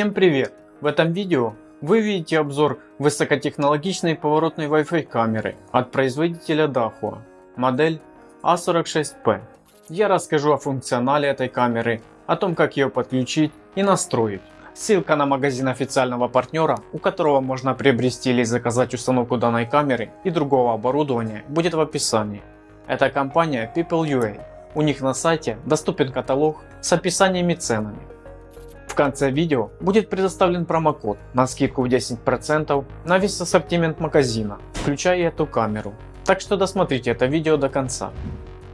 Всем привет! В этом видео вы видите обзор высокотехнологичной поворотной Wi-Fi камеры от производителя Dahua, модель A46P. Я расскажу о функционале этой камеры, о том как ее подключить и настроить. Ссылка на магазин официального партнера, у которого можно приобрести или заказать установку данной камеры и другого оборудования будет в описании. Это компания People.ua. У них на сайте доступен каталог с описаниями ценами. В конце видео будет предоставлен промокод на скидку в 10% на весь ассортимент магазина, включая эту камеру. Так что досмотрите это видео до конца.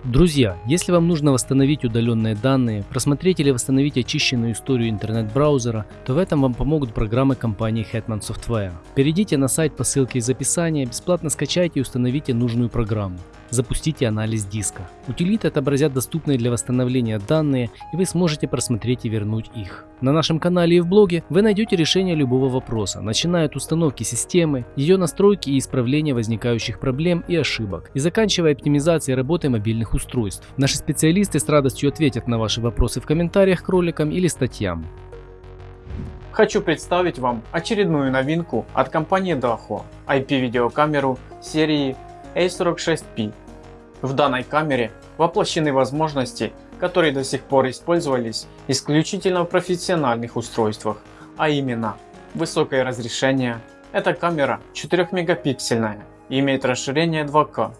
Друзья, если вам нужно восстановить удаленные данные, просмотреть или восстановить очищенную историю интернет-браузера, то в этом вам помогут программы компании Hetman Software. Перейдите на сайт по ссылке из описания, бесплатно скачайте и установите нужную программу. Запустите анализ диска. Утилиты отобразят доступные для восстановления данные и вы сможете просмотреть и вернуть их. На нашем канале и в блоге вы найдете решение любого вопроса, начиная от установки системы, ее настройки и исправления возникающих проблем и ошибок, и заканчивая оптимизацией работы мобильных устройств. Наши специалисты с радостью ответят на ваши вопросы в комментариях к роликам или статьям. Хочу представить вам очередную новинку от компании Dahua IP-видеокамеру серии A46P. В данной камере воплощены возможности, которые до сих пор использовались исключительно в профессиональных устройствах, а именно высокое разрешение. Эта камера 4 мегапиксельная и имеет расширение 2К.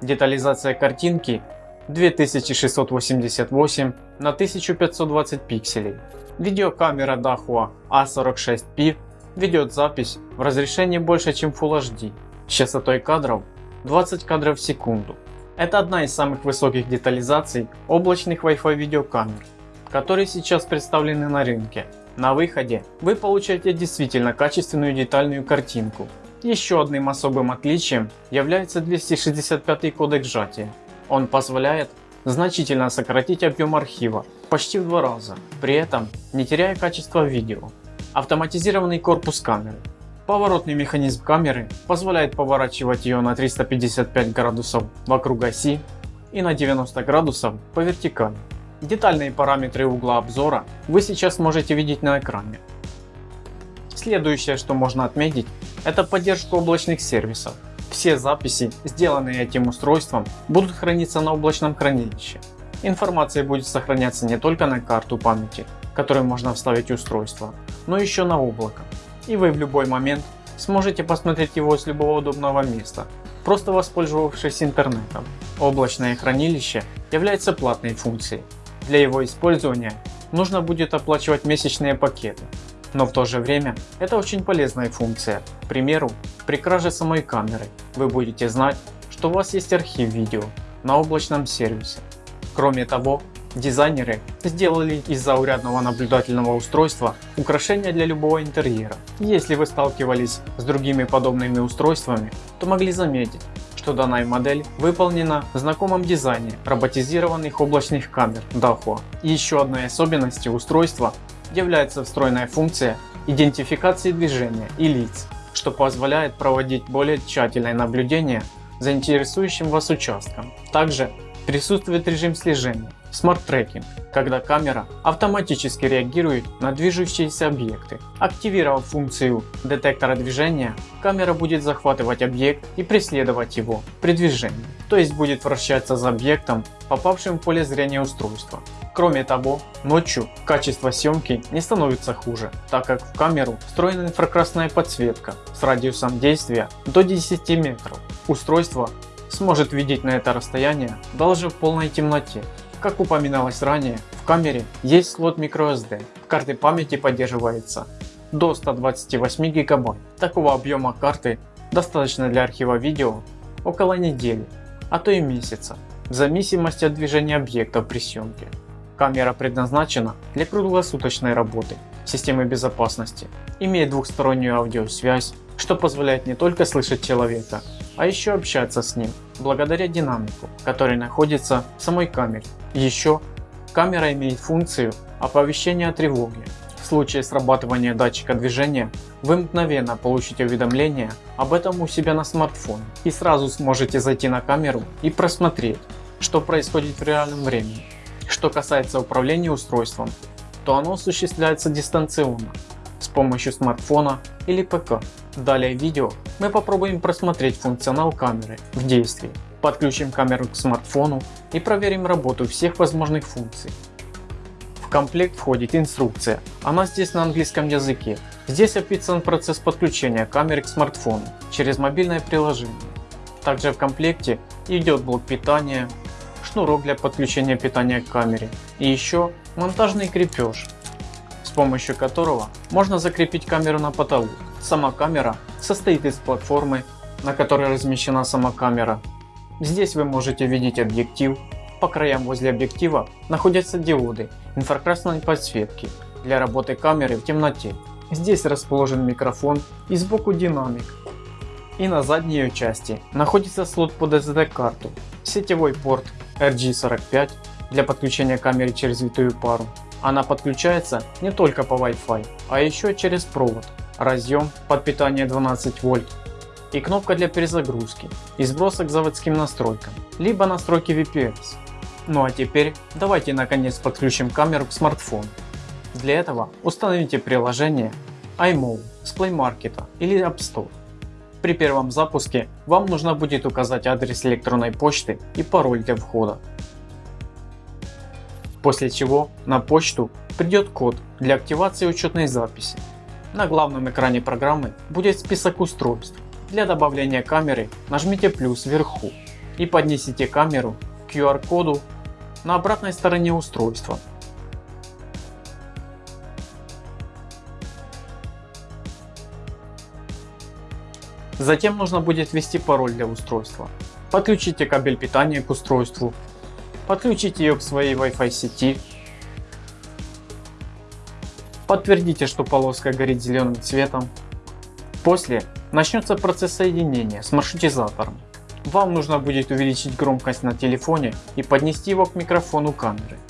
Детализация картинки 2688 на 1520 пикселей. Видеокамера Dahua A46P ведет запись в разрешении больше чем Full HD с частотой кадров 20 кадров в секунду. Это одна из самых высоких детализаций облачных Wi-Fi видеокамер, которые сейчас представлены на рынке. На выходе вы получаете действительно качественную детальную картинку. Еще одним особым отличием является 265 кодек сжатия. Он позволяет значительно сократить объем архива почти в два раза, при этом не теряя качество видео. Автоматизированный корпус камеры Поворотный механизм камеры позволяет поворачивать ее на 355 градусов вокруг оси и на 90 градусов по вертикали. Детальные параметры угла обзора вы сейчас можете видеть на экране. Следующее, что можно отметить, это поддержка облачных сервисов. Все записи, сделанные этим устройством, будут храниться на облачном хранилище. Информация будет сохраняться не только на карту памяти, которую можно вставить устройство, но еще на облако и вы в любой момент сможете посмотреть его с любого удобного места, просто воспользовавшись интернетом. Облачное хранилище является платной функцией. Для его использования нужно будет оплачивать месячные пакеты. Но в то же время это очень полезная функция. К примеру, при краже самой камеры вы будете знать, что у вас есть архив видео на облачном сервисе. Кроме того, Дизайнеры сделали из заурядного наблюдательного устройства украшение для любого интерьера. Если вы сталкивались с другими подобными устройствами, то могли заметить, что данная модель выполнена в знакомом дизайне роботизированных облачных камер Dahua. И еще одной особенностью устройства является встроенная функция идентификации движения и лиц, что позволяет проводить более тщательное наблюдение за интересующим вас участком. Также присутствует режим слежения Tracking, когда камера автоматически реагирует на движущиеся объекты. Активировав функцию детектора движения, камера будет захватывать объект и преследовать его при движении, то есть будет вращаться за объектом, попавшим в поле зрения устройства. Кроме того, ночью качество съемки не становится хуже, так как в камеру встроена инфракрасная подсветка с радиусом действия до 10 метров. Устройство сможет видеть на это расстояние даже в полной темноте как упоминалось ранее, в камере есть слот microSD. Карты памяти поддерживается до 128 гигабайт. Такого объема карты достаточно для архива видео около недели, а то и месяца, в зависимости от движения объектов при съемке. Камера предназначена для круглосуточной работы системы безопасности, имеет двухстороннюю аудиосвязь, что позволяет не только слышать человека, а еще общаться с ним благодаря динамику, который находится в самой камере. Еще камера имеет функцию оповещения о тревоге. В случае срабатывания датчика движения вы мгновенно получите уведомление об этом у себя на смартфоне и сразу сможете зайти на камеру и просмотреть, что происходит в реальном времени. Что касается управления устройством, то оно осуществляется дистанционно. помощью смартфона или ПК. Далее видео мы попробуем просмотреть функционал камеры в действии. Подключим камеру к смартфону и проверим работу всех возможных функций. В комплект входит инструкция, она здесь на английском языке. Здесь описан процесс подключения камеры к смартфону через мобильное приложение. Также в комплекте идет блок питания, шнурок для подключения питания к камере и еще монтажный крепеж, с помощью которого можно закрепить камеру на потолок. Сама камера состоит из платформы, на которой размещена сама камера. Здесь вы можете видеть объектив, по краям возле объектива находятся диоды инфракрасной подсветки для работы камеры в темноте. Здесь расположен микрофон и сбоку динамик. И на задней ее части находится слот под SD карту, сетевой порт RG45 для подключения камеры через витую пару. Она подключается не только по Wi-Fi, а еще через провод, разъем под питание 12 вольт и кнопка для перезагрузки и сброса к заводским настройкам, либо настройки VPS. Ну а теперь давайте наконец подключим камеру к смартфону. Для этого установите приложение iMovie с Play Market или App Store. При первом запуске вам нужно будет указать адрес электронной почты и пароль для входа. После чего на почту придет код для активации учетной записи. На главном экране программы будет список устройств. Для добавления камеры нажмите плюс вверху и поднесите камеру к QR коду на обратной стороне устройства. Затем нужно будет ввести пароль для устройства. Подключите кабель питания к устройству. Подключите ее к своей Wi-Fi сети. Подтвердите, что полоска горит зеленым цветом. После начнется процесс соединения с маршрутизатором. Вам нужно будет увеличить громкость на телефоне и поднести его к микрофону камеры.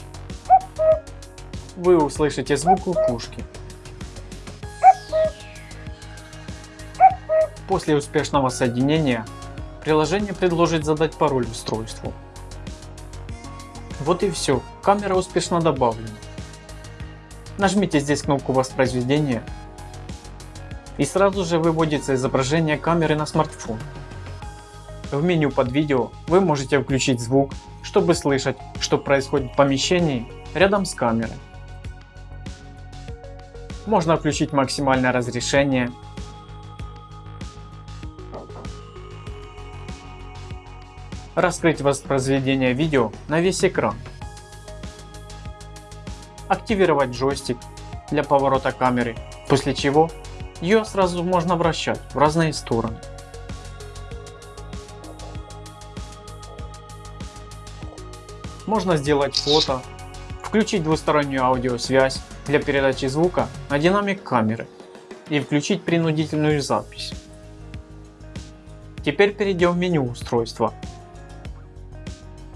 Вы услышите звук кукушки. После успешного соединения приложение предложит задать пароль устройству. Вот и все, камера успешно добавлена. Нажмите здесь кнопку воспроизведения и сразу же выводится изображение камеры на смартфон. В меню под видео вы можете включить звук, чтобы слышать, что происходит в помещении рядом с камерой. Можно включить максимальное разрешение раскрыть воспроизведение видео на весь экран, активировать джойстик для поворота камеры, после чего ее сразу можно вращать в разные стороны. Можно сделать фото, включить двустороннюю аудиосвязь для передачи звука на динамик камеры и включить принудительную запись. Теперь перейдем в меню устройства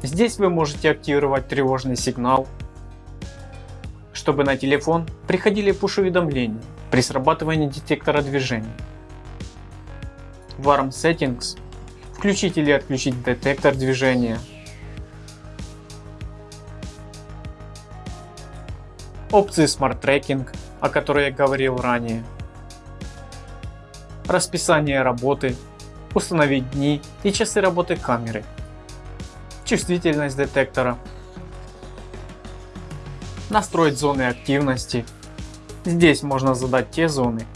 Здесь вы можете активировать тревожный сигнал, чтобы на телефон приходили пуш-уведомления при срабатывании детектора движения. В ARM Settings включить или отключить детектор движения. Опции Smart Tracking, о которой я говорил ранее. Расписание работы, установить дни и часы работы камеры чувствительность детектора, настроить зоны активности. Здесь можно задать те зоны,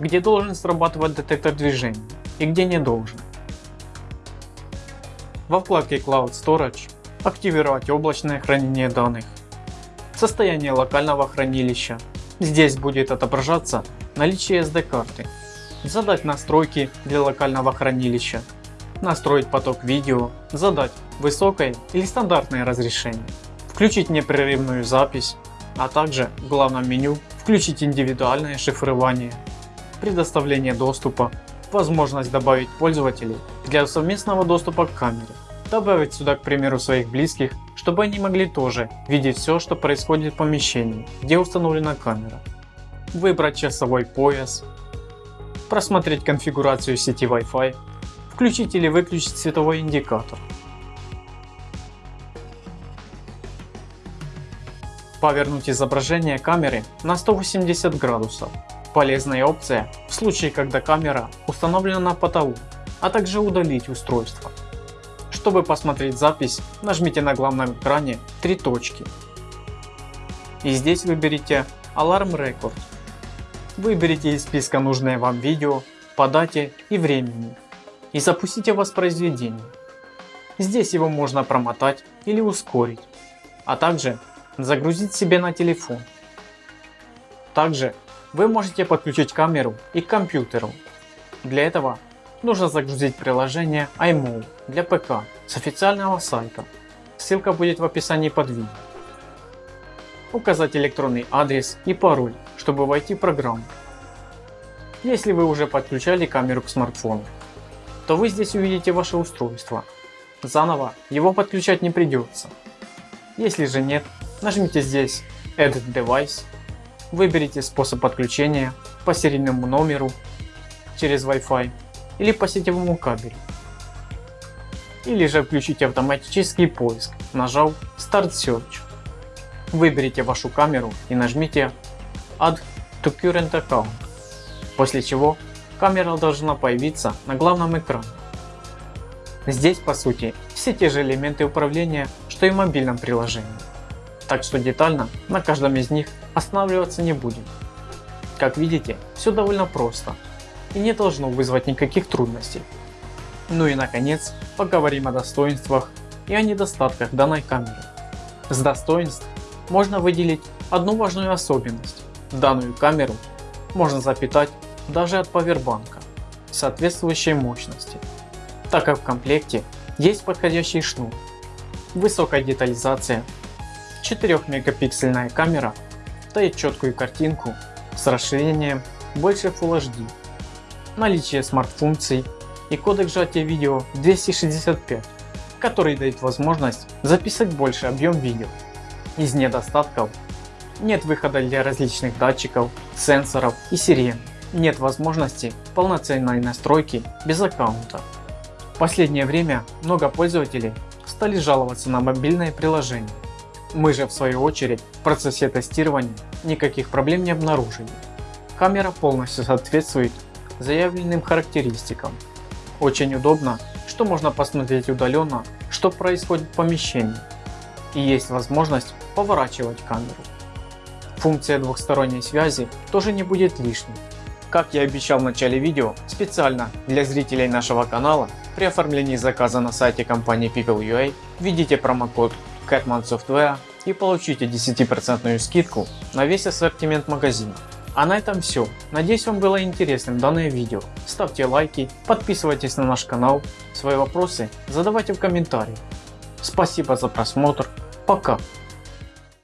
где должен срабатывать детектор движения и где не должен. Во вкладке Cloud Storage активировать облачное хранение данных. Состояние локального хранилища. Здесь будет отображаться наличие SD карты. Задать настройки для локального хранилища настроить поток видео, задать высокое или стандартное разрешение, включить непрерывную запись, а также в главном меню включить индивидуальное шифрование, предоставление доступа, возможность добавить пользователей для совместного доступа к камере, добавить сюда к примеру своих близких, чтобы они могли тоже видеть все что происходит в помещении, где установлена камера, выбрать часовой пояс, просмотреть конфигурацию сети Wi-Fi Включить или выключить световой индикатор. Повернуть изображение камеры на 180 градусов. Полезная опция в случае когда камера установлена на потолу, а также удалить устройство. Чтобы посмотреть запись нажмите на главном экране три точки и здесь выберите Alarm Record. Выберите из списка нужное вам видео по дате и времени и запустите воспроизведение. Здесь его можно промотать или ускорить, а также загрузить себе на телефон. Также вы можете подключить камеру и к компьютеру. Для этого нужно загрузить приложение iMovie для ПК с официального сайта. Ссылка будет в описании под видео. Указать электронный адрес и пароль, чтобы войти в программу. Если вы уже подключали камеру к смартфону, то вы здесь увидите ваше устройство. Заново его подключать не придется. Если же нет, нажмите здесь Add Device Выберите способ подключения по серийному номеру через Wi-Fi или по сетевому кабелю. Или же включите автоматический поиск, нажав Start Search. Выберите вашу камеру и нажмите Add to Current Account, после чего камера должна появиться на главном экране. Здесь по сути все те же элементы управления, что и в мобильном приложении так что детально на каждом из них останавливаться не будем. Как видите, все довольно просто и не должно вызвать никаких трудностей. Ну и наконец, поговорим о достоинствах и о недостатках данной камеры. С достоинств можно выделить одну важную особенность. Данную камеру можно запитать даже от павербанка соответствующей мощности, так как в комплекте есть подходящий шнур, высокая детализация 4 мегапиксельная камера дает четкую картинку с расширением больше Full HD, наличие смарт-функций и кодек сжатия видео 265, который дает возможность записать больше объем видео. Из недостатков нет выхода для различных датчиков, сенсоров и сирен, нет возможности полноценной настройки без аккаунта. В последнее время много пользователей стали жаловаться на мобильное приложение, мы же в свою очередь в процессе тестирования никаких проблем не обнаружили. Камера полностью соответствует заявленным характеристикам. Очень удобно, что можно посмотреть удаленно, что происходит в помещении. И есть возможность поворачивать камеру. Функция двухсторонней связи тоже не будет лишней. Как я обещал в начале видео, специально для зрителей нашего канала при оформлении заказа на сайте компании People.ua введите промокод Catman Software и получите 10% скидку на весь ассортимент магазина. А на этом все. Надеюсь вам было интересным данное видео. Ставьте лайки, подписывайтесь на наш канал, свои вопросы задавайте в комментариях. Спасибо за просмотр, пока.